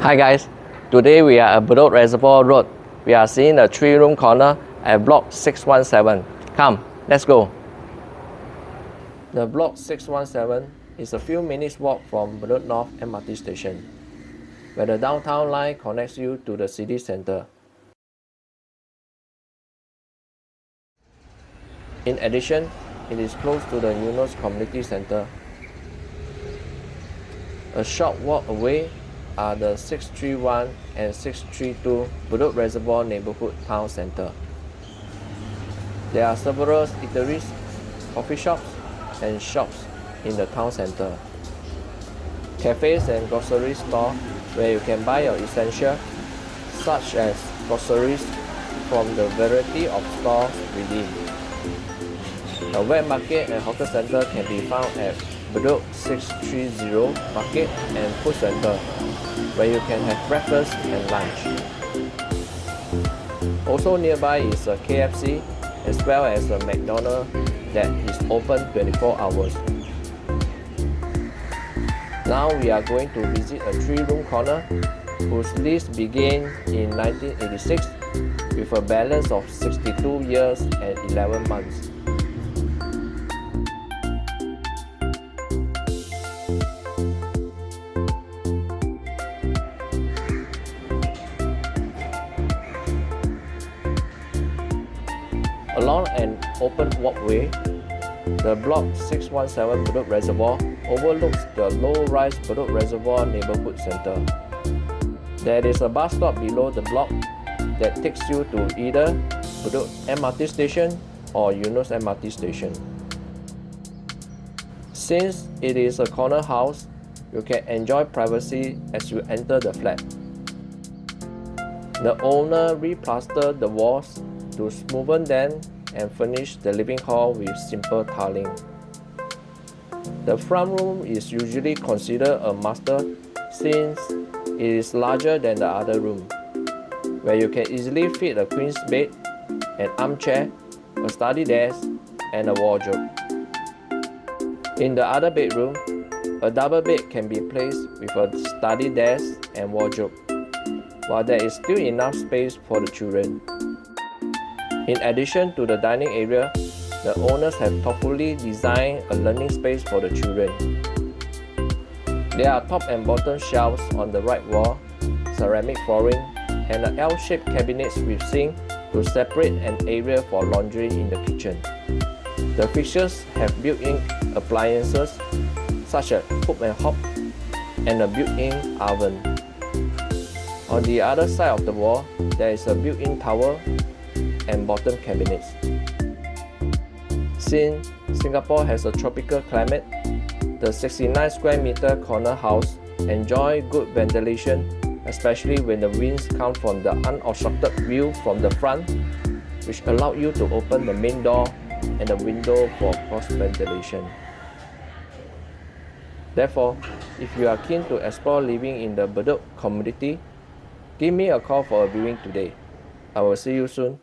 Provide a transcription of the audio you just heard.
Hi guys, today we are at Bedok Reservoir Road. We are seeing a three room corner at block 617. Come, let's go. The block 617 is a few minutes walk from Bedok North MRT station, where the downtown line connects you to the city center. In addition, it is close to the Eunos Community Center. A short walk away are the 631 and 632 Bedok Reservoir Neighborhood Town Center. There are several eateries, coffee shops, and shops in the town center. Cafes and grocery store where you can buy your essentials such as groceries from the variety of stores within. A wet market and hawker center can be found at Bedok 630 Market and Food Center, where you can have breakfast and lunch. Also nearby is a KFC as well as a McDonald's that is open 24 hours. Now we are going to visit a three-room corner whose lease began in 1986 with a balance of 62 years and 11 months. Along an open walkway, the Block 617 Bedok Reservoir overlooks the low-rise Bedok Reservoir Neighborhood Center. There is a bus stop below the block that takes you to either Bedok MRT station or Eunos MRT station. Since it is a corner house, you can enjoy privacy as you enter the flat. The owner replastered the walls to smoothen them and furnish the living hall with simple tiling. The front room is usually considered a master since it is larger than the other room, where you can easily fit a queen's bed, an armchair, a study desk, and a wardrobe. In the other bedroom, a double bed can be placed with a study desk and wardrobe, while there is still enough space for the children. In addition to the dining area, the owners have thoughtfully designed a learning space for the children. There are top and bottom shelves on the right wall, ceramic flooring, and an L-shaped cabinets with sink to separate an area for laundry in the kitchen. The fixtures have built-in appliances such as hood and hob and a built-in oven. On the other side of the wall, there is a built-in towel and bottom cabinets. Since Singapore has a tropical climate, the 69 square meter corner house enjoy good ventilation especially when the winds come from the unobstructed view from the front which allow you to open the main door and the window for cross ventilation. Therefore, if you are keen to explore living in the Bedok community, give me a call for a viewing today. I will see you soon.